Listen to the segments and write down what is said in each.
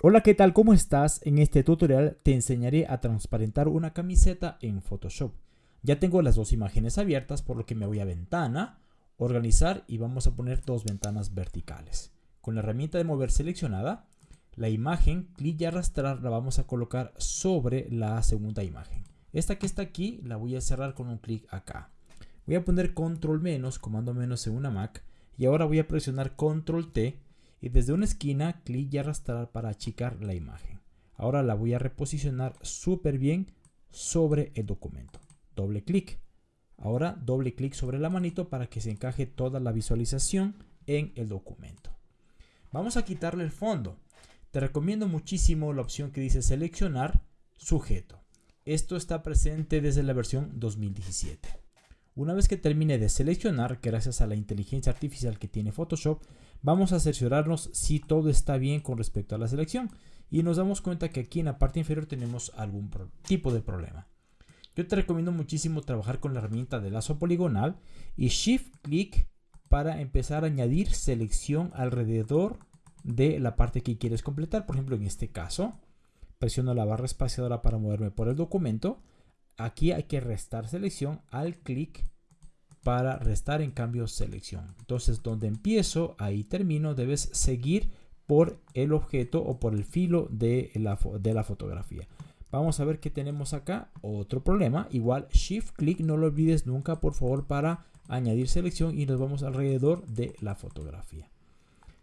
Hola, ¿qué tal? ¿Cómo estás? En este tutorial te enseñaré a transparentar una camiseta en Photoshop. Ya tengo las dos imágenes abiertas, por lo que me voy a ventana, organizar y vamos a poner dos ventanas verticales. Con la herramienta de mover seleccionada, la imagen, clic y arrastrar la vamos a colocar sobre la segunda imagen. Esta que está aquí la voy a cerrar con un clic acá. Voy a poner control menos, comando menos en una Mac y ahora voy a presionar control T y desde una esquina clic y arrastrar para achicar la imagen. Ahora la voy a reposicionar súper bien sobre el documento. Doble clic. Ahora doble clic sobre la manito para que se encaje toda la visualización en el documento. Vamos a quitarle el fondo. Te recomiendo muchísimo la opción que dice seleccionar sujeto. Esto está presente desde la versión 2017. Una vez que termine de seleccionar, gracias a la inteligencia artificial que tiene Photoshop, vamos a cerciorarnos si todo está bien con respecto a la selección. Y nos damos cuenta que aquí en la parte inferior tenemos algún tipo de problema. Yo te recomiendo muchísimo trabajar con la herramienta de lazo poligonal y Shift Click para empezar a añadir selección alrededor de la parte que quieres completar. Por ejemplo, en este caso, presiono la barra espaciadora para moverme por el documento Aquí hay que restar selección al clic para restar en cambio selección. Entonces donde empiezo, ahí termino, debes seguir por el objeto o por el filo de la, fotografía. Vamos a ver qué tenemos acá. Otro problema. Igual Shift clic, no lo olvides nunca por favor para añadir selección y nos vamos alrededor de la fotografía.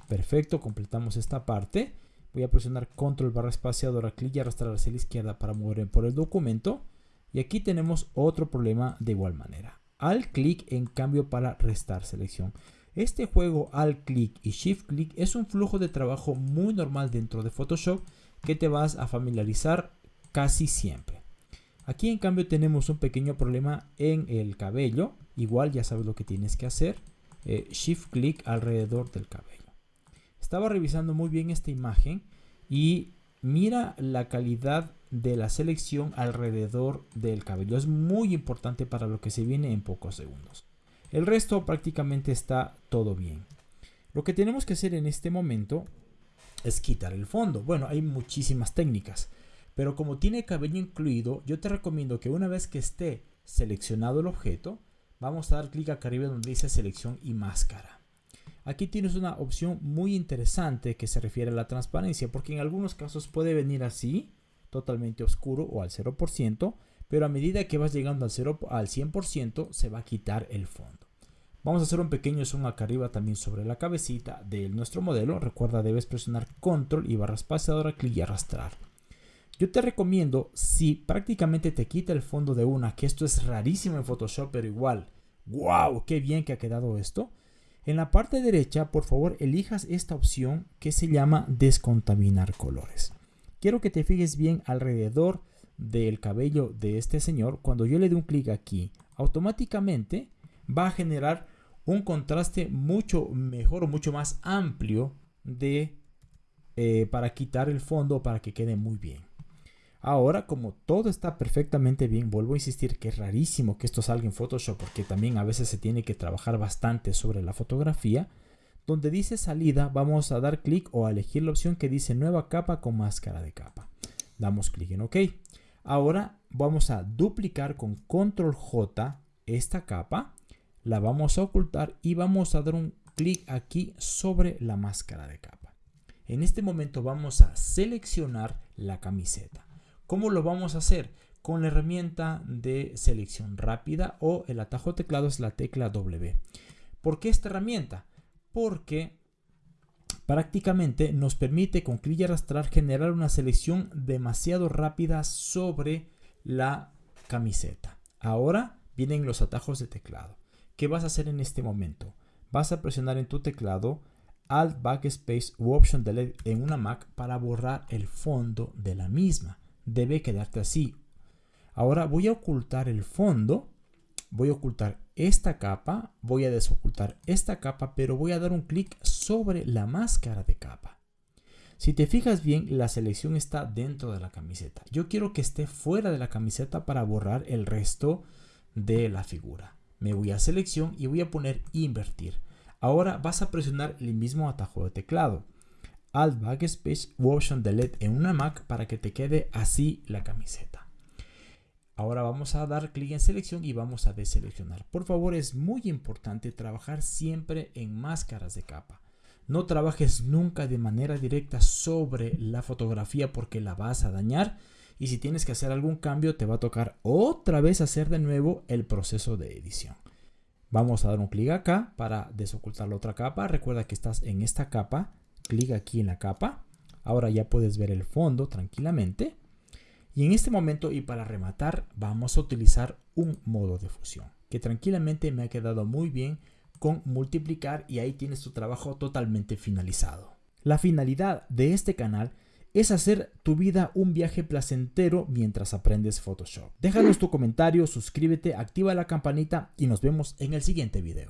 Perfecto, completamos esta parte. Voy a presionar control barra espaciadora, clic y arrastrar hacia la izquierda para mover por el documento. Y aquí tenemos otro problema de igual manera. Al clic en cambio para restar selección. Este juego al clic y shift clic es un flujo de trabajo muy normal dentro de Photoshop que te vas a familiarizar casi siempre. Aquí en cambio tenemos un pequeño problema en el cabello. Igual ya sabes lo que tienes que hacer. Eh, shift clic alrededor del cabello. Estaba revisando muy bien esta imagen y mira la calidad de la selección alrededor del cabello. Es muy importante para lo que se viene en pocos segundos. El resto prácticamente está todo bien. Lo que tenemos que hacer en este momento es quitar el fondo. Bueno, hay muchísimas técnicas, pero como tiene cabello incluido, yo te recomiendo que una vez que esté seleccionado el objeto, vamos a dar clic acá arriba donde dice selección y máscara. Aquí tienes una opción muy interesante que se refiere a la transparencia, porque en algunos casos puede venir así, totalmente oscuro o al 0%, pero a medida que vas llegando al, 0, al 100% se va a quitar el fondo. Vamos a hacer un pequeño zoom acá arriba también sobre la cabecita de nuestro modelo. Recuerda, debes presionar control y barra espaciadora, clic y arrastrar. Yo te recomiendo, si prácticamente te quita el fondo de una, que esto es rarísimo en Photoshop, pero igual, wow, qué bien que ha quedado esto. En la parte derecha, por favor, elijas esta opción que se llama descontaminar colores. Quiero que te fijes bien alrededor del cabello de este señor. Cuando yo le dé un clic aquí, automáticamente va a generar un contraste mucho mejor o mucho más amplio de, eh, para quitar el fondo para que quede muy bien. Ahora, como todo está perfectamente bien, vuelvo a insistir que es rarísimo que esto salga en Photoshop porque también a veces se tiene que trabajar bastante sobre la fotografía. Donde dice salida vamos a dar clic o a elegir la opción que dice nueva capa con máscara de capa. Damos clic en OK. Ahora vamos a duplicar con control J esta capa. La vamos a ocultar y vamos a dar un clic aquí sobre la máscara de capa. En este momento vamos a seleccionar la camiseta. ¿Cómo lo vamos a hacer? Con la herramienta de selección rápida o el atajo teclado es la tecla W. ¿Por qué esta herramienta? Porque prácticamente nos permite con clic y arrastrar generar una selección demasiado rápida sobre la camiseta. Ahora vienen los atajos de teclado. ¿Qué vas a hacer en este momento? Vas a presionar en tu teclado Alt Backspace u Option Delete en una Mac para borrar el fondo de la misma. Debe quedarte así. Ahora voy a ocultar el fondo voy a ocultar esta capa, voy a desocultar esta capa, pero voy a dar un clic sobre la máscara de capa. Si te fijas bien, la selección está dentro de la camiseta. Yo quiero que esté fuera de la camiseta para borrar el resto de la figura. Me voy a selección y voy a poner invertir. Ahora vas a presionar el mismo atajo de teclado. Alt Backspace Option Delete en una Mac para que te quede así la camiseta. Ahora vamos a dar clic en selección y vamos a deseleccionar. Por favor, es muy importante trabajar siempre en máscaras de capa. No trabajes nunca de manera directa sobre la fotografía porque la vas a dañar y si tienes que hacer algún cambio te va a tocar otra vez hacer de nuevo el proceso de edición. Vamos a dar un clic acá para desocultar la otra capa. Recuerda que estás en esta capa. Clic aquí en la capa. Ahora ya puedes ver el fondo tranquilamente. Y en este momento y para rematar vamos a utilizar un modo de fusión que tranquilamente me ha quedado muy bien con multiplicar y ahí tienes tu trabajo totalmente finalizado. La finalidad de este canal es hacer tu vida un viaje placentero mientras aprendes Photoshop. Déjanos tu comentario, suscríbete, activa la campanita y nos vemos en el siguiente video.